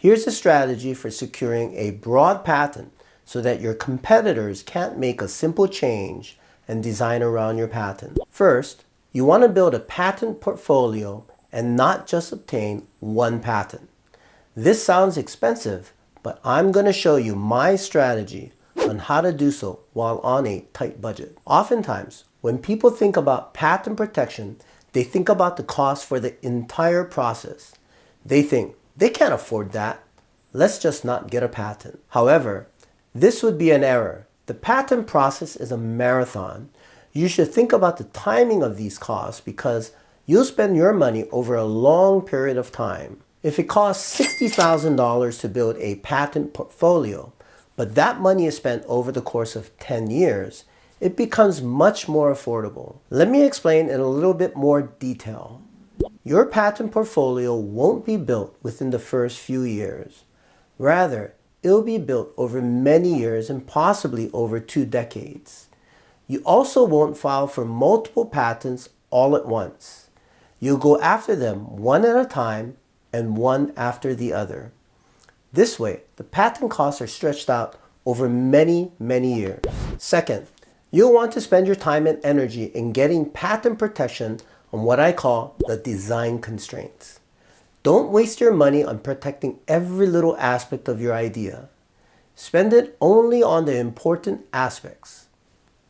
Here's a strategy for securing a broad patent so that your competitors can't make a simple change and design around your patent. First, you want to build a patent portfolio and not just obtain one patent. This sounds expensive, but I'm going to show you my strategy on how to do so while on a tight budget. Oftentimes, when people think about patent protection, they think about the cost for the entire process. They think, they can't afford that. Let's just not get a patent. However, this would be an error. The patent process is a marathon. You should think about the timing of these costs because you'll spend your money over a long period of time. If it costs $60,000 to build a patent portfolio, but that money is spent over the course of 10 years, it becomes much more affordable. Let me explain in a little bit more detail. Your patent portfolio won't be built within the first few years. Rather, it'll be built over many years and possibly over two decades. You also won't file for multiple patents all at once. You'll go after them one at a time and one after the other. This way, the patent costs are stretched out over many, many years. Second, you'll want to spend your time and energy in getting patent protection on what I call the design constraints. Don't waste your money on protecting every little aspect of your idea. Spend it only on the important aspects.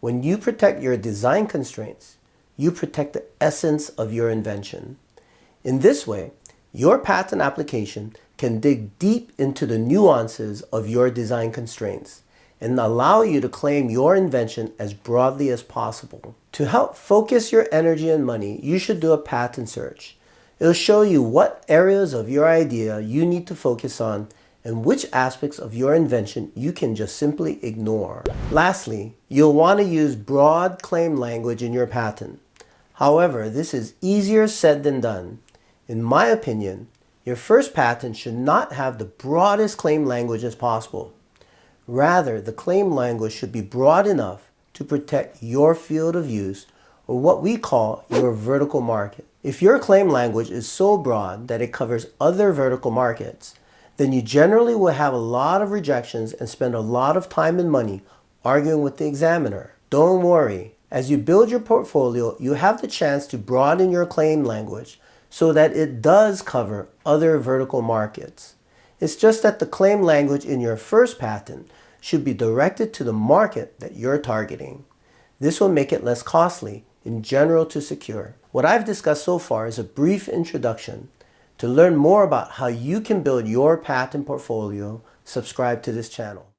When you protect your design constraints, you protect the essence of your invention. In this way, your patent application can dig deep into the nuances of your design constraints and allow you to claim your invention as broadly as possible. To help focus your energy and money, you should do a patent search. It'll show you what areas of your idea you need to focus on and which aspects of your invention you can just simply ignore. Lastly, you'll want to use broad claim language in your patent. However, this is easier said than done. In my opinion, your first patent should not have the broadest claim language as possible. Rather, the claim language should be broad enough to protect your field of use or what we call your vertical market. If your claim language is so broad that it covers other vertical markets, then you generally will have a lot of rejections and spend a lot of time and money arguing with the examiner. Don't worry, as you build your portfolio, you have the chance to broaden your claim language so that it does cover other vertical markets. It's just that the claim language in your first patent should be directed to the market that you're targeting. This will make it less costly in general to secure. What I've discussed so far is a brief introduction. To learn more about how you can build your patent portfolio, subscribe to this channel.